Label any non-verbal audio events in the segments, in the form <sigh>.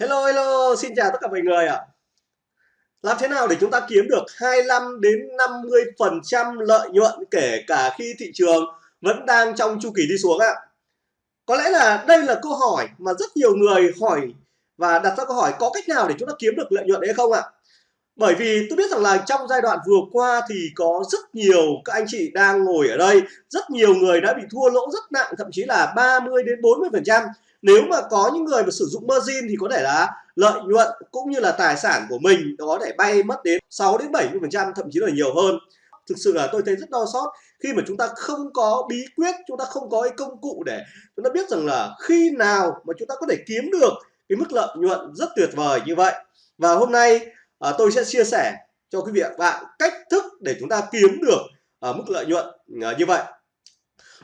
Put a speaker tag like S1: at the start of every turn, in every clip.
S1: Hello hello, xin chào tất cả mọi người ạ. Làm thế nào để chúng ta kiếm được 25 đến 50% lợi nhuận kể cả khi thị trường vẫn đang trong chu kỳ đi xuống ạ? Có lẽ là đây là câu hỏi mà rất nhiều người hỏi và đặt ra câu hỏi có cách nào để chúng ta kiếm được lợi nhuận đấy không ạ? Bởi vì tôi biết rằng là trong giai đoạn vừa qua thì có rất nhiều các anh chị đang ngồi ở đây, rất nhiều người đã bị thua lỗ rất nặng, thậm chí là 30 đến 40% nếu mà có những người mà sử dụng margin thì có thể là lợi nhuận cũng như là tài sản của mình có thể bay mất đến 6 đến 70 phần trăm thậm chí là nhiều hơn. Thực sự là tôi thấy rất đau xót khi mà chúng ta không có bí quyết chúng ta không có cái công cụ để chúng ta biết rằng là khi nào mà chúng ta có thể kiếm được cái mức lợi nhuận rất tuyệt vời như vậy. Và hôm nay à, tôi sẽ chia sẻ cho quý vị và bạn cách thức để chúng ta kiếm được à, mức lợi nhuận à, như vậy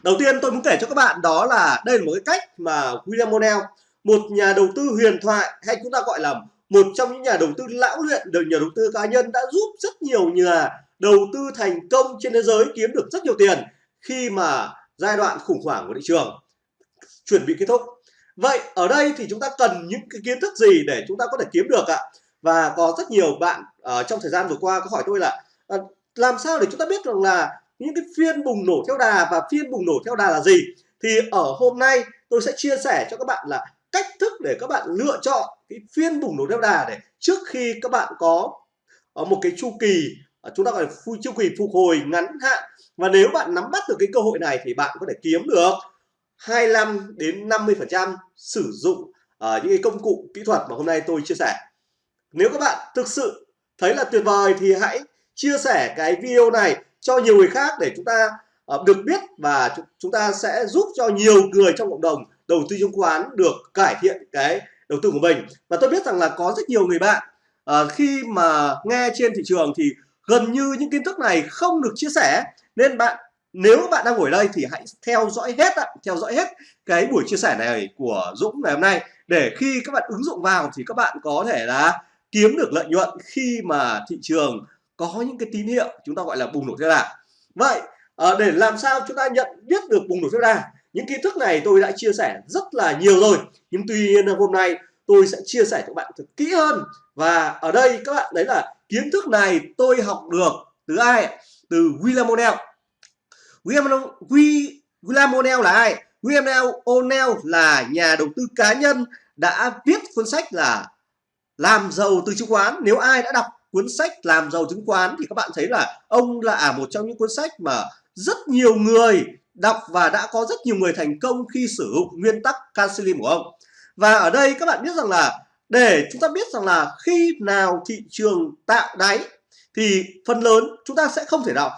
S1: đầu tiên tôi muốn kể cho các bạn đó là đây là một cái cách mà William Monell một nhà đầu tư huyền thoại hay chúng ta gọi là một trong những nhà đầu tư lão luyện được nhà đầu tư cá nhân đã giúp rất nhiều nhà đầu tư thành công trên thế giới kiếm được rất nhiều tiền khi mà giai đoạn khủng hoảng của thị trường chuẩn bị kết thúc. Vậy ở đây thì chúng ta cần những cái kiến thức gì để chúng ta có thể kiếm được ạ? Và có rất nhiều bạn uh, trong thời gian vừa qua có hỏi tôi là uh, làm sao để chúng ta biết rằng là những cái phiên bùng nổ theo đà và phiên bùng nổ theo đà là gì? Thì ở hôm nay tôi sẽ chia sẻ cho các bạn là cách thức để các bạn lựa chọn cái phiên bùng nổ theo đà để trước khi các bạn có ở một cái chu kỳ ờ, chúng ta gọi là chu kỳ phục hồi ngắn hạn. Và nếu bạn nắm bắt được cái cơ hội này thì bạn có thể kiếm được 25 đến 50 phần trăm sử dụng uh, những cái công cụ kỹ thuật mà hôm nay tôi chia sẻ. Nếu các bạn thực sự thấy là tuyệt vời thì hãy chia sẻ cái video này cho nhiều người khác để chúng ta uh, được biết và chúng ta sẽ giúp cho nhiều người trong cộng đồng đầu tư chứng khoán được cải thiện cái đầu tư của mình. Và tôi biết rằng là có rất nhiều người bạn uh, khi mà nghe trên thị trường thì gần như những kiến thức này không được chia sẻ. Nên bạn nếu bạn đang ngồi đây thì hãy theo dõi hết theo dõi hết cái buổi chia sẻ này của Dũng ngày hôm nay. Để khi các bạn ứng dụng vào thì các bạn có thể là kiếm được lợi nhuận khi mà thị trường có những cái tín hiệu chúng ta gọi là bùng nổ theo đà vậy à, để làm sao chúng ta nhận biết được bùng nổ theo đà những kiến thức này tôi đã chia sẻ rất là nhiều rồi. Nhưng tuy nhiên hôm nay tôi sẽ chia sẻ cho các bạn thật kỹ hơn. Và ở đây các bạn đấy là kiến thức này tôi học được từ ai? Từ William O'Neill. William, William O'Neill là ai? William O'Neill là nhà đầu tư cá nhân đã viết cuốn sách là làm giàu từ chứng khoán. Nếu ai đã đọc cuốn sách làm giàu chứng khoán thì các bạn thấy là ông là à, một trong những cuốn sách mà rất nhiều người đọc và đã có rất nhiều người thành công khi sử dụng nguyên tắc Cancelim của ông. Và ở đây các bạn biết rằng là, để chúng ta biết rằng là khi nào thị trường tạo đáy thì phần lớn chúng ta sẽ không thể nào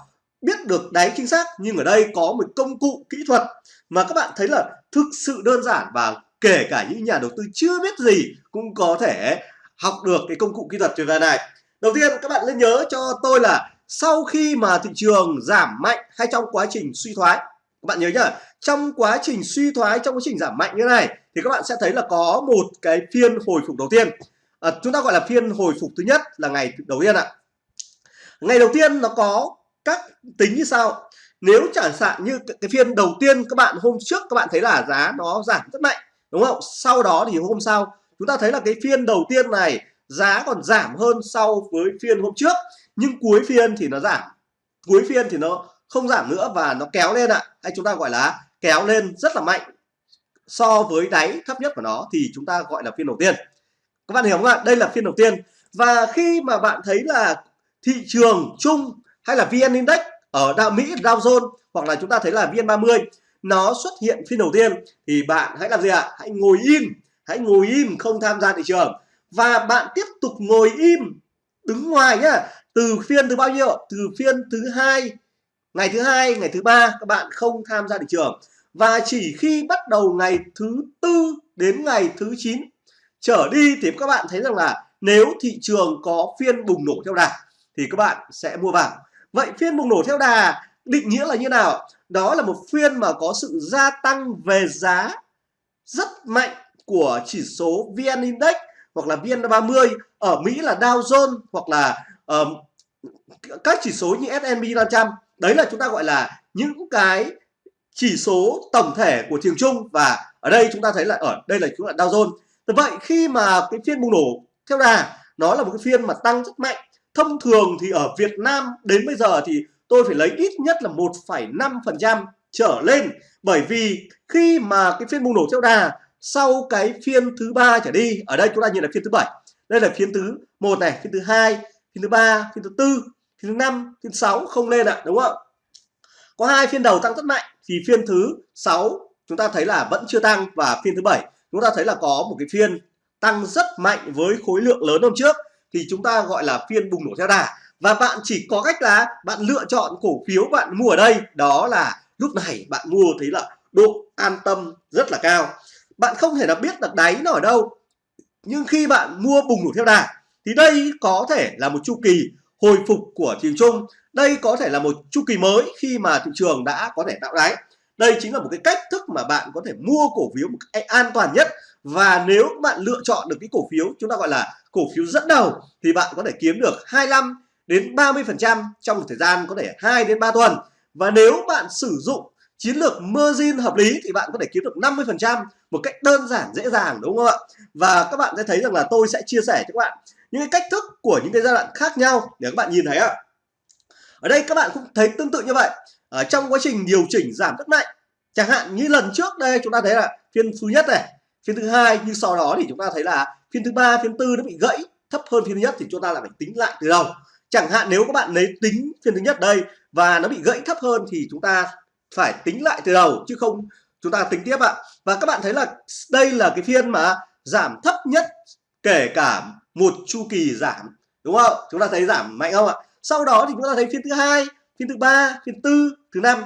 S1: biết được đáy chính xác. Nhưng ở đây có một công cụ kỹ thuật mà các bạn thấy là thực sự đơn giản và kể cả những nhà đầu tư chưa biết gì cũng có thể học được cái công cụ kỹ thuật tuyệt vời này đầu tiên các bạn nên nhớ cho tôi là sau khi mà thị trường giảm mạnh hay trong quá trình suy thoái các bạn nhớ nhá trong quá trình suy thoái trong quá trình giảm mạnh như này thì các bạn sẽ thấy là có một cái phiên hồi phục đầu tiên. À, chúng ta gọi là phiên hồi phục thứ nhất là ngày đầu tiên ạ. Ngày đầu tiên nó có các tính như sau. Nếu chẳng hạn như cái phiên đầu tiên các bạn hôm trước các bạn thấy là giá nó giảm rất mạnh đúng không? Sau đó thì hôm sau chúng ta thấy là cái phiên đầu tiên này giá còn giảm hơn so với phiên hôm trước. Nhưng cuối phiên thì nó giảm. Cuối phiên thì nó không giảm nữa và nó kéo lên ạ. Hay chúng ta gọi là kéo lên rất là mạnh. So với đáy thấp nhất của nó thì chúng ta gọi là phiên đầu tiên. Các bạn hiểu không ạ? Đây là phiên đầu tiên. Và khi mà bạn thấy là thị trường chung hay là VN Index ở Dow Mỹ, Dow Jones hoặc là chúng ta thấy là VN30 nó xuất hiện phiên đầu tiên, thì bạn hãy làm gì ạ? Hãy ngồi im. Hãy ngồi im không tham gia thị trường và bạn tiếp tục ngồi im, đứng ngoài nhá. Từ phiên thứ bao nhiêu? Từ phiên thứ hai, ngày thứ hai, ngày thứ ba, các bạn không tham gia thị trường. Và chỉ khi bắt đầu ngày thứ tư đến ngày thứ 9 trở đi thì các bạn thấy rằng là nếu thị trường có phiên bùng nổ theo đà thì các bạn sẽ mua vào. Vậy phiên bùng nổ theo đà định nghĩa là như nào? Đó là một phiên mà có sự gia tăng về giá rất mạnh của chỉ số VN Index hoặc là VN30 ở Mỹ là Dow Jones hoặc là um, các chỉ số như S&P 500 đấy là chúng ta gọi là những cái chỉ số tổng thể của thị trường chung và ở đây chúng ta thấy là ở đây là chúng là Dow Jones. Vậy khi mà cái phiên bùng nổ theo đà nó là một cái phiên mà tăng rất mạnh. Thông thường thì ở Việt Nam đến bây giờ thì tôi phải lấy ít nhất là 1,5% trở lên. Bởi vì khi mà cái phiên bùng nổ theo đà sau cái phiên thứ ba trở đi ở đây chúng ta nhìn là phiên thứ bảy đây là phiên thứ một này phiên thứ hai phiên thứ ba phiên thứ tư phiên thứ năm phiên thứ sáu không lên ạ đúng không có hai phiên đầu tăng rất mạnh thì phiên thứ sáu chúng ta thấy là vẫn chưa tăng và phiên thứ bảy chúng ta thấy là có một cái phiên tăng rất mạnh với khối lượng lớn hôm trước thì chúng ta gọi là phiên bùng nổ theo đà và bạn chỉ có cách là bạn lựa chọn cổ phiếu bạn mua ở đây đó là lúc này bạn mua thấy là độ an tâm rất là cao bạn không thể là biết được đáy nó ở đâu. Nhưng khi bạn mua bùng nổ theo đà, thì đây có thể là một chu kỳ hồi phục của thị trường chung. Đây có thể là một chu kỳ mới khi mà thị trường đã có thể tạo đáy. Đây chính là một cái cách thức mà bạn có thể mua cổ phiếu một cách an toàn nhất. Và nếu bạn lựa chọn được cái cổ phiếu chúng ta gọi là cổ phiếu dẫn đầu, thì bạn có thể kiếm được 25 đến 30 phần trăm trong một thời gian có thể 2 đến 3 tuần. Và nếu bạn sử dụng chiến lược margin hợp lý thì bạn có thể kiếm được 50% một cách đơn giản, dễ dàng, đúng không ạ? Và các bạn sẽ thấy rằng là tôi sẽ chia sẻ cho các bạn những cái cách thức của những cái giai đoạn khác nhau để các bạn nhìn thấy ạ. Ở đây các bạn cũng thấy tương tự như vậy. Ở trong quá trình điều chỉnh giảm rất mạnh. Chẳng hạn như lần trước đây, chúng ta thấy là phiên thứ nhất này, phiên thứ hai, nhưng sau đó thì chúng ta thấy là phiên thứ ba, phiên tư nó bị gãy, thấp hơn phiên thứ nhất thì chúng ta lại phải tính lại từ đầu. Chẳng hạn nếu các bạn lấy tính phiên thứ nhất đây và nó bị gãy thấp hơn thì chúng ta phải tính lại từ đầu, chứ không chúng ta tính tiếp ạ. Và các bạn thấy là đây là cái phiên mà giảm thấp nhất kể cả một chu kỳ giảm, đúng không? Chúng ta thấy giảm mạnh không ạ? Sau đó thì chúng ta thấy phiên thứ hai, phiên thứ ba, phiên tư, thứ năm,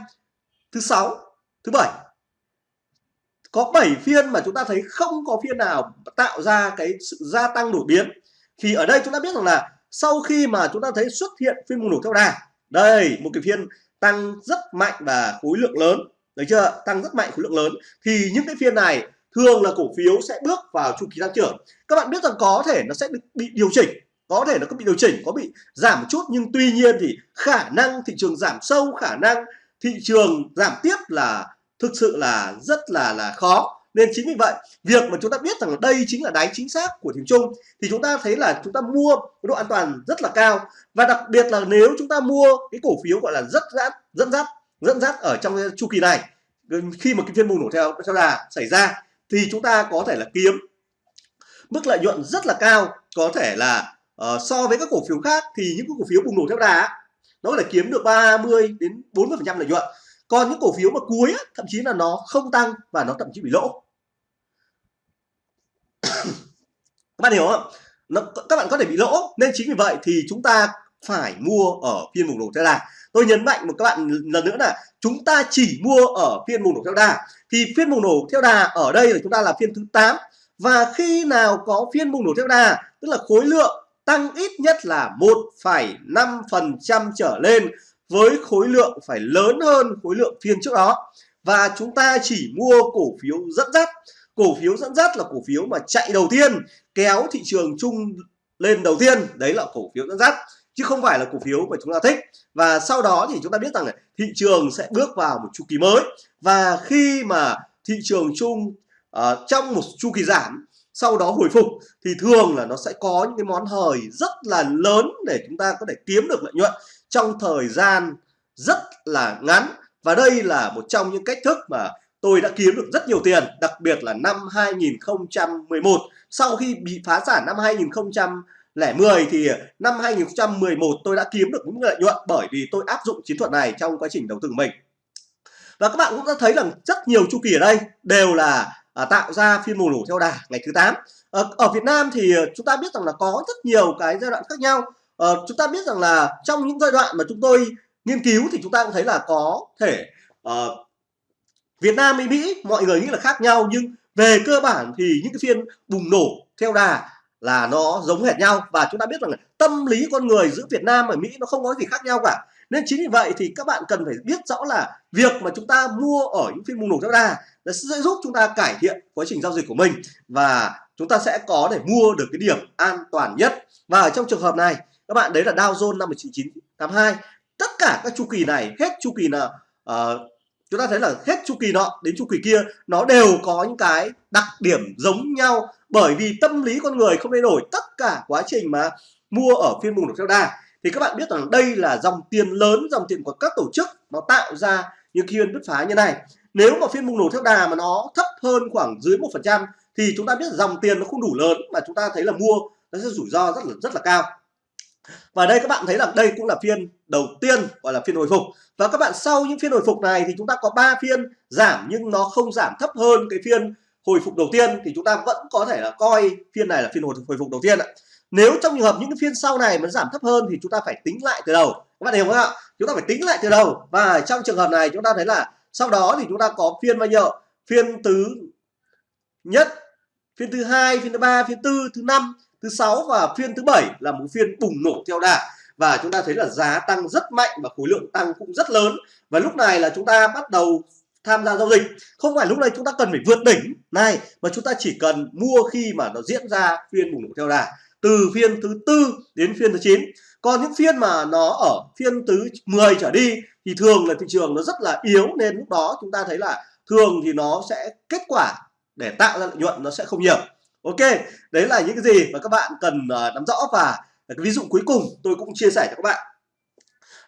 S1: thứ sáu, thứ bảy. Có 7 phiên mà chúng ta thấy không có phiên nào tạo ra cái sự gia tăng đột biến. Thì ở đây chúng ta biết rằng là sau khi mà chúng ta thấy xuất hiện phiên bùng nổ theo đà, đây, một cái phiên tăng rất mạnh và khối lượng lớn. Được chưa? Tăng rất mạnh khối lượng lớn. Thì những cái phiên này thường là cổ phiếu sẽ bước vào chu kỳ tăng trưởng. Các bạn biết rằng có thể nó sẽ bị điều chỉnh. Có thể nó có bị điều chỉnh, có bị giảm một chút. Nhưng tuy nhiên thì khả năng thị trường giảm sâu, khả năng thị trường giảm tiếp là thực sự là rất là là khó nên chính vì vậy việc mà chúng ta biết rằng đây chính là đáy chính xác của thị trường chung thì chúng ta thấy là chúng ta mua độ an toàn rất là cao. Và đặc biệt là nếu chúng ta mua cái cổ phiếu gọi là rất dắt dẫn dắt dẫn dắt ở trong chu kỳ này khi mà cái phiên bùng nổ theo theo đà xảy ra thì chúng ta có thể là kiếm mức lợi nhuận rất là cao. Có thể là uh, so với các cổ phiếu khác thì những cái cổ phiếu bùng nổ theo đà nó có thể kiếm được 30 đến 40 phần trăm lợi nhuận còn những cổ phiếu mà cuối thậm chí là nó không tăng và nó thậm chí bị lỗ. <coughs> Các bạn hiểu không nó, các bạn có thể bị lỗ nên chính vì vậy thì chúng ta phải mua ở phiên bùng nổ theo đà tôi nhấn mạnh một các bạn lần nữa là chúng ta chỉ mua ở phiên bùng nổ theo đà thì phiên bùng nổ theo đà ở đây là chúng ta là phiên thứ 8 và khi nào có phiên bùng nổ theo đà tức là khối lượng tăng ít nhất là 1,5% trở lên với khối lượng phải lớn hơn khối lượng phiên trước đó. Và chúng ta chỉ mua cổ phiếu dẫn dắt. Cổ phiếu dẫn dắt là cổ phiếu mà chạy đầu tiên kéo thị trường chung lên đầu tiên. Đấy là cổ phiếu dẫn dắt chứ không phải là cổ phiếu mà chúng ta thích. Và sau đó thì chúng ta biết rằng là thị trường sẽ bước vào một chu kỳ mới. Và khi mà thị trường chung uh, trong một chu kỳ giảm sau đó hồi phục thì thường là nó sẽ có những cái món hời rất là lớn để chúng ta có thể kiếm được lợi nhuận trong thời gian rất là ngắn. Và đây là một trong những cách thức mà tôi đã kiếm được rất nhiều tiền đặc biệt là năm 2011 sau khi bị phá sản năm 2010 thì năm 2011 tôi đã kiếm được những lợi nhuận bởi vì tôi áp dụng chiến thuật này trong quá trình đầu tư của mình. Và các bạn cũng đã thấy rằng rất nhiều chu kỳ ở đây đều là à, tạo ra phiên bùng nổ theo đà ngày thứ 8 ở, ờ, ở Việt Nam thì ờ, chúng ta biết rằng là có rất nhiều cái giai đoạn khác nhau uh, chúng ta biết rằng là trong những giai đoạn mà chúng tôi nghiên cứu thì chúng ta cũng thấy là có thể uh, Việt Nam với Mỹ mọi người nghĩ là khác nhau nhưng về cơ bản thì những cái phiên bùng nổ theo đà là nó giống hệt nhau. Và chúng ta biết rằng là tâm lý con người giữa Việt Nam và Mỹ nó không có gì khác nhau cả. Nên chính vì vậy thì các bạn cần phải biết rõ là việc mà chúng ta mua ở những phiên bùng nổ theo đà nó sẽ giúp chúng ta cải thiện quá trình giao dịch của mình. Và chúng ta sẽ có để mua được cái điểm an toàn nhất. Và ở trong trường hợp này các bạn đấy là Dow Jones năm 1982 tất cả các chu kỳ này hết chu kỳ nào uh, ờ, chúng ta thấy là hết chu kỳ nọ đến chu kỳ kia nó đều có những cái đặc điểm giống nhau. Bởi vì tâm lý con người không thay đổi tất cả quá trình mà mua ở phiên bùng nổ theo đà. Thì các bạn biết rằng đây là dòng tiền lớn dòng tiền của các tổ chức nó tạo ra những phiên bứt phá như này. Nếu mà phiên bùng nổ theo đà mà nó thấp hơn khoảng dưới một phần trăm thì chúng ta biết dòng tiền nó không đủ lớn mà chúng ta thấy là mua nó sẽ rủi ro rất là rất là cao và đây các bạn thấy là đây cũng là phiên đầu tiên gọi là phiên hồi phục. Và các bạn sau những phiên hồi phục này thì chúng ta có 3 phiên giảm nhưng nó không giảm thấp hơn cái phiên hồi phục đầu tiên thì chúng ta vẫn có thể là coi phiên này là phiên hồi, phục đầu tiên ạ. Nếu trong trường hợp những cái phiên sau này mà giảm thấp hơn thì chúng ta phải tính lại từ đầu. Các bạn hiểu không ạ? Chúng ta phải tính lại từ đầu. Và trong trường hợp này chúng ta thấy là sau đó thì chúng ta có phiên bao nhiêu? Phiên thứ nhất phiên thứ hai phiên thứ ba phiên tư thứ năm thứ sáu và phiên thứ bảy là một phiên bùng nổ theo đà. Và chúng ta thấy là giá tăng rất mạnh và khối lượng tăng cũng rất lớn. Và lúc này là chúng ta bắt đầu tham gia giao dịch. Không phải lúc này chúng ta cần phải vượt đỉnh này, mà chúng ta chỉ cần mua khi mà nó diễn ra phiên bùng nổ theo đà. Từ phiên thứ tư đến phiên thứ 9 còn những phiên mà nó ở phiên thứ 10 trở đi, thì thường là thị trường nó rất là yếu. Nên lúc đó chúng ta thấy là thường thì nó sẽ kết quả để tạo ra lợi nhuận nó sẽ không nhiều ok đấy là những cái gì mà các bạn cần ờ, nắm rõ và cái ví dụ cuối cùng tôi cũng chia sẻ cho các bạn.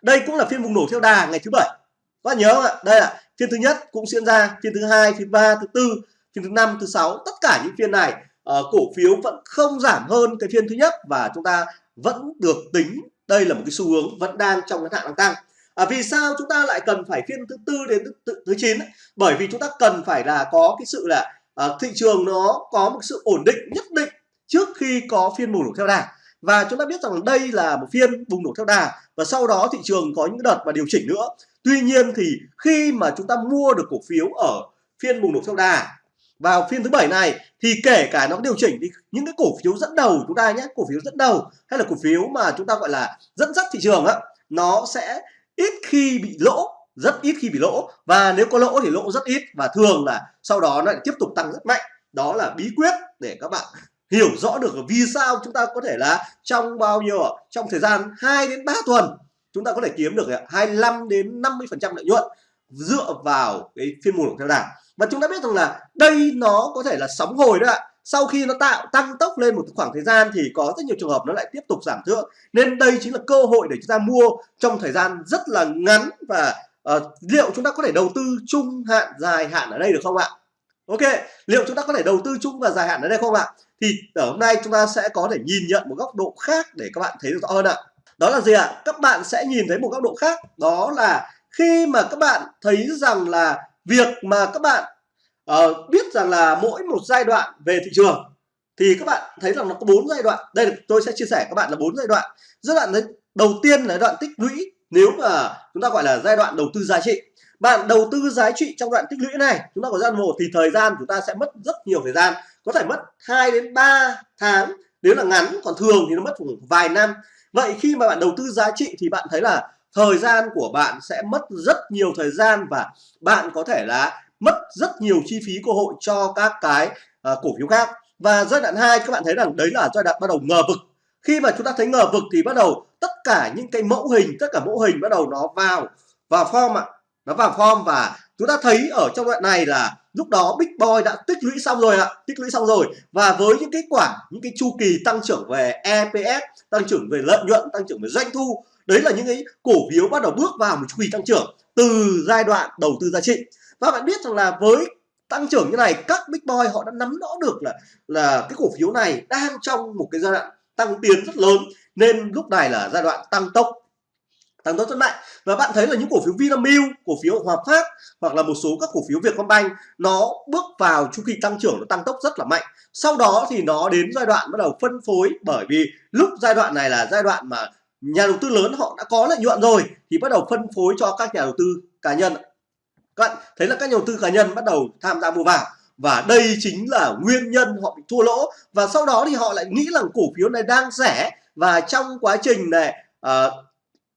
S1: Đây cũng là phiên bùng nổ theo đà ngày thứ bảy. Các bạn nhớ không ạ? Đây là phiên thứ nhất cũng diễn ra phiên thứ hai phiên ba thứ tư phiên thứ năm thứ sáu tất cả những phiên này uh, cổ phiếu vẫn không giảm hơn cái phiên thứ nhất và chúng ta vẫn được tính đây là một cái xu hướng vẫn đang trong cái hạn đang tăng. À, vì sao chúng ta lại cần phải phiên thứ tư đến thứ, thứ 9 bởi vì chúng ta cần phải là có cái sự là à, thị trường nó có một sự ổn định nhất định trước khi có phiên bùng nổ theo đà. Và chúng ta biết rằng đây là một phiên bùng nổ theo đà và sau đó thị trường có những đợt và điều chỉnh nữa. Tuy nhiên thì khi mà chúng ta mua được cổ phiếu ở phiên bùng nổ theo đà vào phiên thứ bảy này thì kể cả nó điều chỉnh thì những cái cổ phiếu dẫn đầu chúng ta nhé cổ phiếu dẫn đầu hay là cổ phiếu mà chúng ta gọi là dẫn dắt thị trường á nó sẽ ít khi bị lỗ rất ít khi bị lỗ. Và nếu có lỗ thì lỗ rất ít. Và thường là sau đó nó lại tiếp tục tăng rất mạnh. Đó là bí quyết để các bạn hiểu rõ được vì sao chúng ta có thể là trong bao nhiêu, trong thời gian 2 đến 3 tuần, chúng ta có thể kiếm được à, 25 đến 50 phần trăm lợi nhuận dựa vào cái phiên mùa theo đà và chúng ta biết rằng là đây nó có thể là sóng hồi đó ạ. Sau khi nó tạo tăng tốc lên một khoảng thời gian thì có rất nhiều trường hợp nó lại tiếp tục giảm thượng. Nên đây chính là cơ hội để chúng ta mua trong thời gian rất là ngắn và uh, liệu chúng ta có thể đầu tư trung hạn dài hạn ở đây được không ạ? Ok liệu chúng ta có thể đầu tư chung và dài hạn ở đây không ạ? Thì ở hôm nay chúng ta sẽ có thể nhìn nhận một góc độ khác để các bạn thấy được rõ hơn ạ. Đó là gì ạ? Các bạn sẽ nhìn thấy một góc độ khác. Đó là khi mà các bạn thấy rằng là việc mà các bạn uh, biết rằng là mỗi một giai đoạn về thị trường thì các bạn thấy rằng nó có bốn giai đoạn. Đây tôi sẽ chia sẻ các bạn là bốn giai đoạn. Giai đoạn đầu tiên là giai đoạn tích lũy nếu mà chúng ta gọi là giai đoạn đầu tư giá trị bạn đầu tư giá trị trong đoạn tích lũy này chúng ta có giai đoạn một thì thời gian chúng ta sẽ mất rất nhiều thời gian có thể mất 2 đến 3 tháng nếu là ngắn. Còn thường thì nó mất khoảng vài năm. Vậy khi mà bạn đầu tư giá trị thì bạn thấy là thời gian của bạn sẽ mất rất nhiều thời gian và bạn có thể là mất rất nhiều chi phí cơ hội cho các cái uh, cổ phiếu khác. Và giai đoạn 2 các bạn thấy rằng đấy là giai đoạn bắt đầu ngờ vực khi mà chúng ta thấy ngờ vực thì bắt đầu tất cả những cái mẫu hình, tất cả mẫu hình bắt đầu nó vào vào form ạ. Nó vào form và chúng ta thấy ở trong đoạn này là lúc đó Big Boy đã tích lũy xong rồi ạ, tích lũy xong rồi. Và với những kết quả, những cái chu kỳ tăng trưởng về EPS tăng trưởng về lợi nhuận, tăng trưởng về doanh thu, đấy là những cái cổ phiếu bắt đầu bước vào một chu kỳ tăng trưởng từ giai đoạn đầu tư giá trị. Và bạn biết rằng là với tăng trưởng như này, các big boy họ đã nắm rõ được là là cái cổ phiếu này đang trong một cái giai đoạn tăng tiến rất lớn nên lúc này là giai đoạn tăng tốc tăng tốc rất mạnh. Và bạn thấy là những cổ phiếu Vinamilk, cổ phiếu Hòa Phát hoặc là một số các cổ phiếu Vietcombank nó bước vào chu kỳ tăng trưởng nó tăng tốc rất là mạnh. Sau đó thì nó đến giai đoạn bắt đầu phân phối bởi vì lúc giai đoạn này là giai đoạn mà nhà đầu tư lớn họ đã có lợi nhuận rồi thì bắt đầu phân phối cho các nhà đầu tư cá nhân các bạn thấy là các nhà đầu tư cá nhân bắt đầu tham gia mua vào và đây chính là nguyên nhân họ bị thua lỗ. Và sau đó thì họ lại nghĩ rằng cổ phiếu này đang rẻ. Và trong quá trình này uh,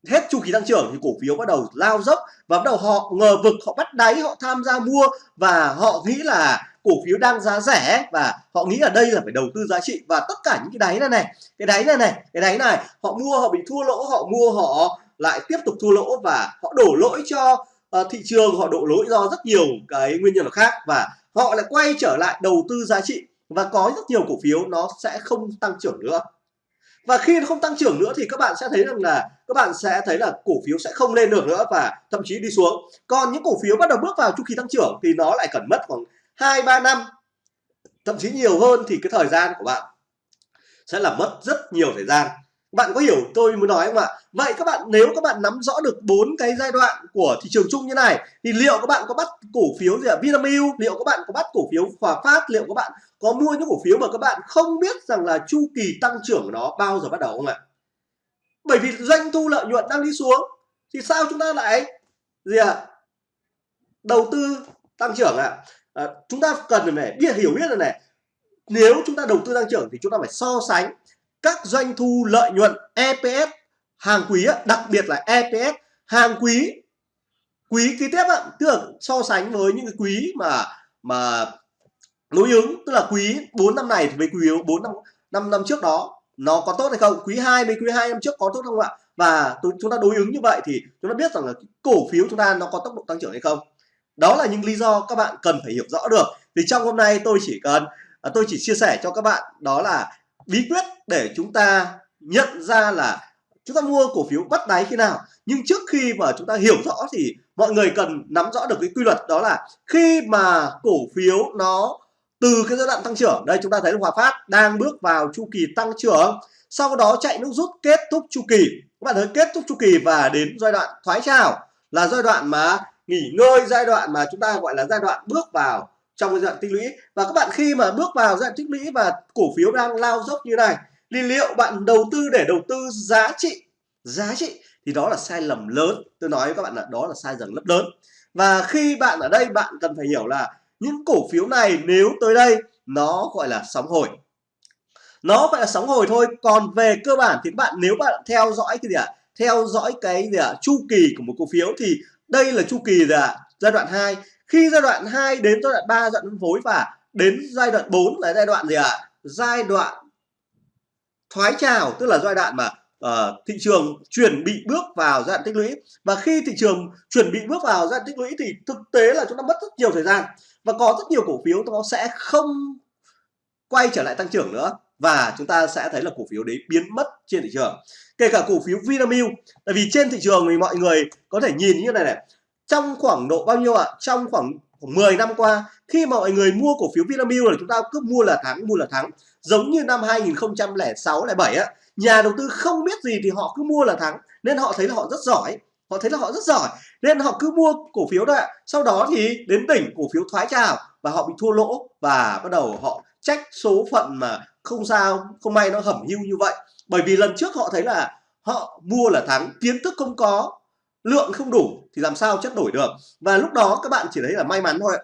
S1: hết chu kỳ tăng trưởng thì cổ phiếu bắt đầu lao dốc. Và bắt đầu họ ngờ vực họ bắt đáy họ tham gia mua. Và họ nghĩ là cổ phiếu đang giá rẻ. Và họ nghĩ ở đây là phải đầu tư giá trị. Và tất cả những cái đáy này này cái đáy này này cái đáy này họ mua họ bị thua lỗ họ mua họ lại tiếp tục thua lỗ. Và họ đổ lỗi cho uh, thị trường họ đổ lỗi do rất nhiều cái nguyên nhân khác. Và họ lại quay trở lại đầu tư giá trị và có rất nhiều cổ phiếu nó sẽ không tăng trưởng nữa. Và khi nó không tăng trưởng nữa thì các bạn sẽ thấy rằng là, các bạn sẽ thấy là cổ phiếu sẽ không lên được nữa và thậm chí đi xuống. Còn những cổ phiếu bắt đầu bước vào chu kỳ tăng trưởng thì nó lại cần mất khoảng hai, ba năm, thậm chí nhiều hơn thì cái thời gian của bạn sẽ là mất rất nhiều thời gian bạn có hiểu tôi muốn nói không ạ? Vậy các bạn nếu các bạn nắm rõ được bốn cái giai đoạn của thị trường chung như này thì liệu các bạn có bắt cổ phiếu gì ạ? Vinamilk liệu các bạn có bắt cổ phiếu Hòa Phát liệu các bạn có mua những cổ phiếu mà các bạn không biết rằng là chu kỳ tăng trưởng của nó bao giờ bắt đầu không ạ? Bởi vì doanh thu lợi nhuận đang đi xuống thì sao chúng ta lại gì ạ? Đầu tư tăng trưởng ạ? À, chúng ta cần phải biết hiểu biết là này. Nếu chúng ta đầu tư tăng trưởng thì chúng ta phải so sánh các doanh thu lợi nhuận EPS hàng quý đặc biệt là EPS hàng quý quý kế tiếp tức là so sánh với những cái quý mà mà đối ứng, tức là quý 4 năm này thì với quý 4 năm năm năm trước đó, nó có tốt hay không? Quý 2 với quý 2 năm trước có tốt không ạ? Và chúng ta đối ứng như vậy thì chúng ta biết rằng là cổ phiếu chúng ta nó có tốc độ tăng trưởng hay không? Đó là những lý do các bạn cần phải hiểu rõ được. Thì trong hôm nay tôi chỉ cần à, tôi chỉ chia sẻ cho các bạn đó là bí quyết để chúng ta nhận ra là chúng ta mua cổ phiếu bắt đáy khi nào. Nhưng trước khi mà chúng ta hiểu rõ thì mọi người cần nắm rõ được cái quy luật đó là khi mà cổ phiếu nó từ cái giai đoạn tăng trưởng, đây chúng ta thấy là Hòa Phát đang bước vào chu kỳ tăng trưởng, sau đó chạy nước rút kết thúc chu kỳ. Các bạn thấy kết thúc chu kỳ và đến giai đoạn thoái trào là giai đoạn mà nghỉ ngơi, giai đoạn mà chúng ta gọi là giai đoạn bước vào trong cái giai đoạn tích lũy. Và các bạn khi mà bước vào giai đoạn tích lũy và cổ phiếu đang lao dốc như này, thì liệu bạn đầu tư để đầu tư giá trị? Giá trị thì đó là sai lầm lớn. Tôi nói với các bạn là đó là sai lầm rất lớn. Và khi bạn ở đây, bạn cần phải hiểu là những cổ phiếu này nếu tới đây, nó gọi là sóng hồi. Nó phải là sóng hồi thôi. Còn về cơ bản thì các bạn, nếu bạn theo dõi cái gì ạ? À? theo dõi cái gì ạ? À? chu kỳ của một cổ phiếu thì đây là chu kỳ gì ạ? À? giai đoạn 2 khi giai đoạn 2 đến giai đoạn 3 giai đoạn phân phối và đến giai đoạn 4 là giai đoạn gì ạ à? giai đoạn thoái trào tức là giai đoạn mà uh, thị trường chuẩn bị bước vào giai đoạn tích lũy và khi thị trường chuẩn bị bước vào giai đoạn tích lũy thì thực tế là chúng ta mất rất nhiều thời gian và có rất nhiều cổ phiếu nó sẽ không quay trở lại tăng trưởng nữa và chúng ta sẽ thấy là cổ phiếu đấy biến mất trên thị trường kể cả cổ phiếu Vinamilk tại vì trên thị trường thì mọi người có thể nhìn như này này trong khoảng độ bao nhiêu ạ? À? trong khoảng, khoảng 10 năm qua khi mà mọi người mua cổ phiếu Vinamilk là chúng ta cứ mua là thắng mua là thắng. Giống như năm 2006 7 á nhà đầu tư không biết gì thì họ cứ mua là thắng. Nên họ thấy là họ rất giỏi họ thấy là họ rất giỏi. Nên họ cứ mua cổ phiếu đó ạ. Sau đó thì đến đỉnh cổ phiếu thoái trào và họ bị thua lỗ và bắt đầu họ trách số phận mà không sao không may nó hẩm hưu như vậy. Bởi vì lần trước họ thấy là họ mua là thắng kiến thức không có lượng không đủ thì làm sao chất đổi được? Và lúc đó các bạn chỉ thấy là may mắn thôi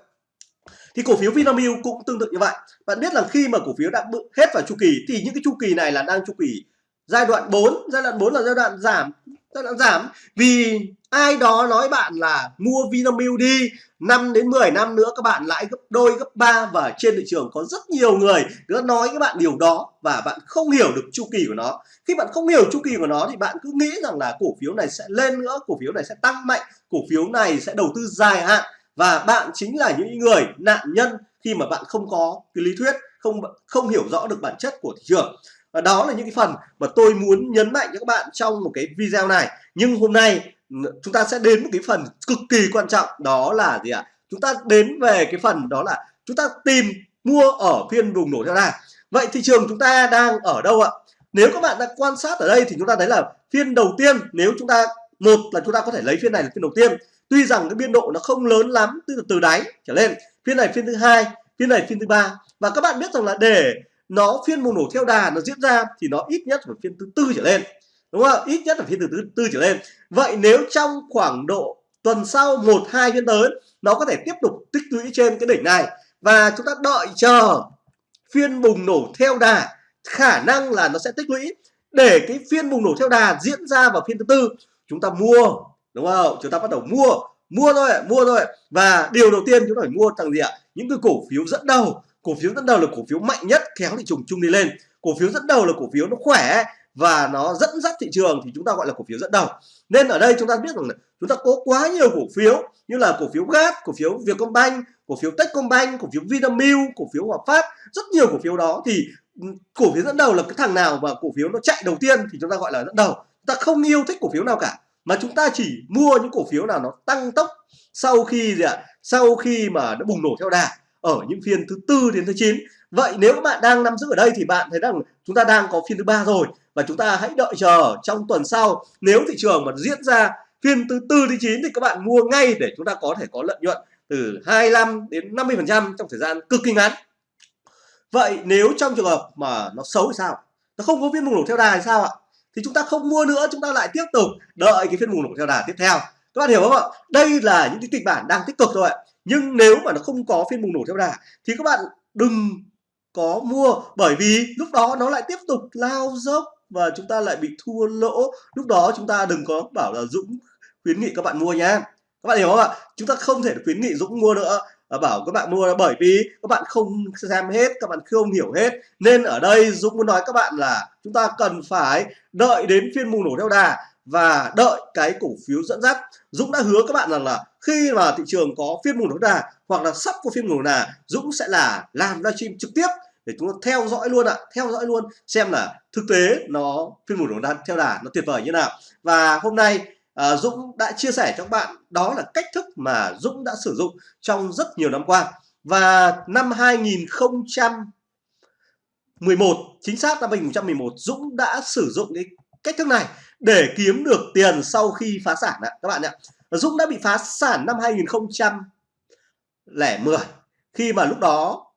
S1: thì cổ phiếu Vinamilk cũng tương tự như vậy. Bạn biết là khi mà cổ phiếu đã hết vào chu kỳ thì những cái chu kỳ này là đang chu kỳ giai đoạn 4 giai đoạn 4 là giai đoạn giảm, giai đoạn giảm vì ai đó nói bạn là mua Vinamilk đi 5 đến 10 năm nữa các bạn lãi gấp đôi, gấp ba và trên thị trường có rất nhiều người cứ nói các bạn điều đó và bạn không hiểu được chu kỳ của nó. Khi bạn không hiểu chu kỳ của nó thì bạn cứ nghĩ rằng là cổ phiếu này sẽ lên nữa, cổ phiếu này sẽ tăng mạnh, cổ phiếu này sẽ đầu tư dài hạn. Và bạn chính là những người, nạn nhân khi mà bạn không có cái lý thuyết, không không hiểu rõ được bản chất của thị trường. Và đó là những cái phần mà tôi muốn nhấn mạnh cho các bạn trong một cái video này. Nhưng hôm nay chúng ta sẽ đến một cái phần cực kỳ quan trọng, đó là gì ạ? Chúng ta đến về cái phần đó là chúng ta tìm mua ở phiên vùng nổ theo đà. Vậy thị trường chúng ta đang ở đâu ạ? Nếu các bạn đã quan sát ở đây thì chúng ta thấy là phiên đầu tiên, nếu chúng ta, một là chúng ta có thể lấy phiên này là phiên đầu tiên. Tuy rằng cái biên độ nó không lớn lắm từ từ đáy trở lên. Phiên này phiên thứ hai phiên này phiên thứ ba. Và các bạn biết rằng là để nó phiên bùng nổ theo đà nó diễn ra thì nó ít nhất phải phiên thứ tư trở lên đúng không? Ít nhất là phiên thứ tư, tư trở lên. Vậy nếu trong khoảng độ tuần sau một hai phiên tới nó có thể tiếp tục tích lũy trên cái đỉnh này. Và chúng ta đợi chờ phiên bùng nổ theo đà khả năng là nó sẽ tích lũy. Để cái phiên bùng nổ theo đà diễn ra vào phiên thứ tư chúng ta mua đúng không? Chúng ta bắt đầu mua mua thôi mua thôi. Và điều đầu tiên chúng ta phải mua thằng gì ạ? Những cái cổ phiếu dẫn đầu. Cổ phiếu dẫn đầu là cổ phiếu mạnh nhất kéo thị trường chung đi lên. Cổ phiếu dẫn đầu là cổ phiếu nó khỏe và nó dẫn dắt thị trường thì chúng ta gọi là cổ phiếu dẫn đầu nên ở đây chúng ta biết rằng là chúng ta có quá nhiều cổ phiếu như là cổ phiếu gas cổ phiếu Vietcombank, cổ phiếu Techcombank, cổ phiếu Vinamilk, cổ phiếu Hòa Phát rất nhiều cổ phiếu đó thì cổ phiếu dẫn đầu là cái thằng nào mà cổ phiếu nó chạy đầu tiên thì chúng ta gọi là dẫn đầu chúng ta không yêu thích cổ phiếu nào cả mà chúng ta chỉ mua những cổ phiếu nào nó tăng tốc sau khi gì ạ sau khi mà nó bùng nổ theo đà ở những phiên thứ tư đến thứ 9 vậy nếu các bạn đang nắm giữ ở đây thì bạn thấy rằng chúng ta đang có phiên thứ ba rồi và chúng ta hãy đợi chờ trong tuần sau. Nếu thị trường mà diễn ra phiên thứ tư thứ chín thì các bạn mua ngay để chúng ta có thể có lợi nhuận từ 25 đến 50 phần trăm trong thời gian cực kỳ ngắn. Vậy nếu trong trường hợp mà nó xấu thì sao? Nó không có phiên bùng nổ theo đà thì sao ạ? Thì chúng ta không mua nữa, chúng ta lại tiếp tục đợi cái phiên bùng nổ theo đà tiếp theo các bạn hiểu không ạ? Đây là những cái kịch bản đang tích cực thôi ạ. Nhưng nếu mà nó không có phiên bùng nổ theo đà, thì các bạn đừng có mua. Bởi vì lúc đó nó lại tiếp tục lao dốc và chúng ta lại bị thua lỗ. Lúc đó chúng ta đừng có bảo là Dũng khuyến nghị các bạn mua nhé các bạn hiểu không ạ? Chúng ta không thể khuyến nghị Dũng mua nữa. Và bảo các bạn mua là bởi vì các bạn không xem hết, các bạn không hiểu hết. Nên ở đây Dũng muốn nói các bạn là chúng ta cần phải đợi đến phiên bùng nổ theo đà và đợi cái cổ phiếu dẫn dắt Dũng đã hứa các bạn rằng là khi mà thị trường có phiên mùng nổ đà hoặc là sắp có phiên mùng nổ đà Dũng sẽ là làm livestream trực tiếp để chúng ta theo dõi luôn ạ theo dõi luôn xem là thực tế nó phiên mùng nổ đà theo đà nó tuyệt vời như nào. Và hôm nay à, Dũng đã chia sẻ cho các bạn đó là cách thức mà Dũng đã sử dụng trong rất nhiều năm qua. Và năm 2011 chính xác năm 2011 Dũng đã sử dụng cái cách thức này để kiếm được tiền sau khi phá sản ạ các bạn ạ. Dũng đã bị phá sản năm 2010 khi mà lúc đó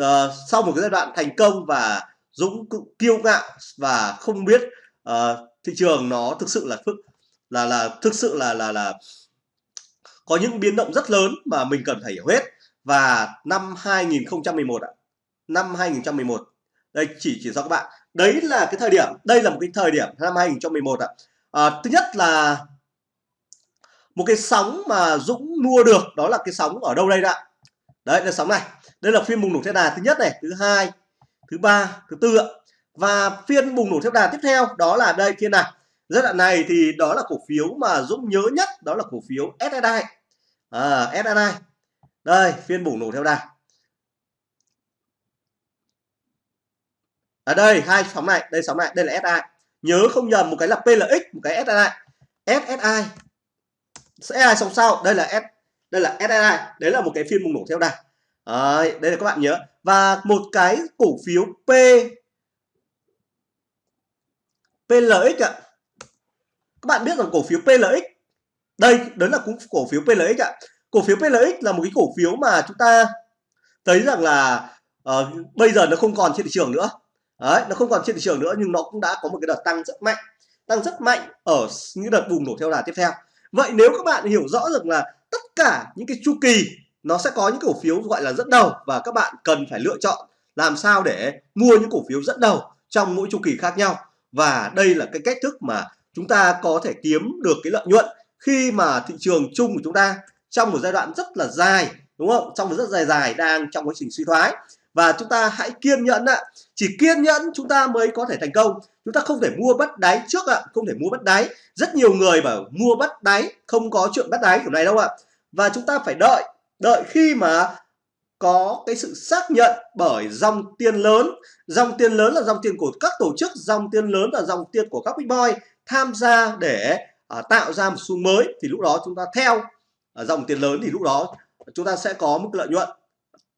S1: uh, sau một cái giai đoạn thành công và Dũng cũng kiêu ngạo và không biết uh, thị trường nó thực sự là phức là là thực sự là là là có những biến động rất lớn mà mình cần phải hiểu hết. Và năm 2011 ạ năm 2011 đây chỉ chỉ cho các bạn đấy là cái thời điểm đây là một cái thời điểm năm 2011 ạ. À, thứ nhất là một cái sóng mà Dũng mua được đó là cái sóng ở đâu đây ạ? Đấy là sóng này. Đây là phiên bùng nổ theo đà thứ nhất này thứ hai thứ ba thứ tư ạ. Và phiên bùng nổ theo đà tiếp theo đó là đây phiên này. Giai đoạn này thì đó là cổ phiếu mà Dũng nhớ nhất đó là cổ phiếu SSI à, SSI đây phiên bùng nổ theo đà. Ở đây hai sóng này đây sóng này đây là SI nhớ không nhầm một cái là PLX một cái SSI SSI SSI sóng sau? Đây là S đây là SSI đấy là một cái phiên bùng nổ theo đà đấy, đây là các bạn nhớ. Và một cái cổ phiếu P PLX ạ. Các bạn biết rằng cổ phiếu PLX đây đó là cũng cổ phiếu PLX ạ. Cổ phiếu PLX là một cái cổ phiếu mà chúng ta thấy rằng là uh, bây giờ nó không còn trên thị trường nữa đấy, nó không còn trên thị trường nữa, nhưng nó cũng đã có một cái đợt tăng rất mạnh, tăng rất mạnh ở những đợt bùng nổ theo đà tiếp theo. Vậy nếu các bạn hiểu rõ được là tất cả những cái chu kỳ nó sẽ có những cổ phiếu gọi là dẫn đầu và các bạn cần phải lựa chọn làm sao để mua những cổ phiếu dẫn đầu trong mỗi chu kỳ khác nhau. Và đây là cái cách thức mà chúng ta có thể kiếm được cái lợi nhuận khi mà thị trường chung của chúng ta trong một giai đoạn rất là dài, đúng không? Trong một rất dài dài đang trong quá trình suy thoái và chúng ta hãy kiên nhẫn ạ. Chỉ kiên nhẫn chúng ta mới có thể thành công. Chúng ta không thể mua bắt đáy trước ạ. Không thể mua bắt đáy. Rất nhiều người bảo mua bắt đáy không có chuyện bắt đáy kiểu này đâu ạ. Và chúng ta phải đợi. Đợi khi mà có cái sự xác nhận bởi dòng tiền lớn. Dòng tiền lớn là dòng tiền của các tổ chức dòng tiền lớn là dòng tiền của các big boy tham gia để uh, tạo ra một xu mới. Thì lúc đó chúng ta theo uh, dòng tiền lớn thì lúc đó chúng ta sẽ có một lợi nhuận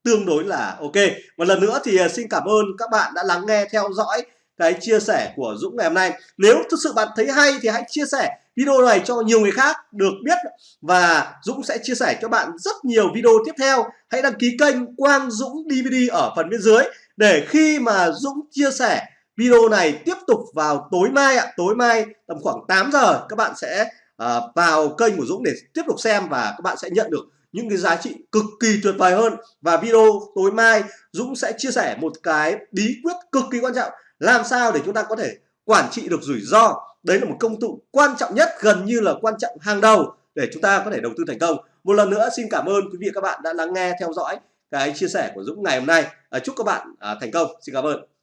S1: tương đối là ok. Một lần nữa thì à, xin cảm ơn các bạn đã lắng nghe theo dõi cái chia sẻ của Dũng ngày hôm nay. Nếu thực sự bạn thấy hay thì hãy chia sẻ video này cho nhiều người khác được biết và Dũng sẽ chia sẻ cho bạn rất nhiều video tiếp theo. Hãy đăng ký kênh Quang Dũng DVD ở phần bên dưới để khi mà Dũng chia sẻ video này tiếp tục vào tối mai ạ. Tối mai tầm khoảng 8 giờ các bạn sẽ uh, vào kênh của Dũng để tiếp tục xem và các bạn sẽ nhận được những cái giá trị cực kỳ tuyệt vời hơn. Và video tối mai Dũng sẽ chia sẻ một cái bí quyết cực kỳ quan trọng làm sao để chúng ta có thể quản trị được rủi ro. Đấy là một công cụ quan trọng nhất gần như là quan trọng hàng đầu để chúng ta có thể đầu tư thành công. Một lần nữa xin cảm ơn quý vị các bạn đã lắng nghe theo dõi cái chia sẻ của Dũng ngày hôm nay. À, chúc các bạn à, thành công. Xin cảm ơn.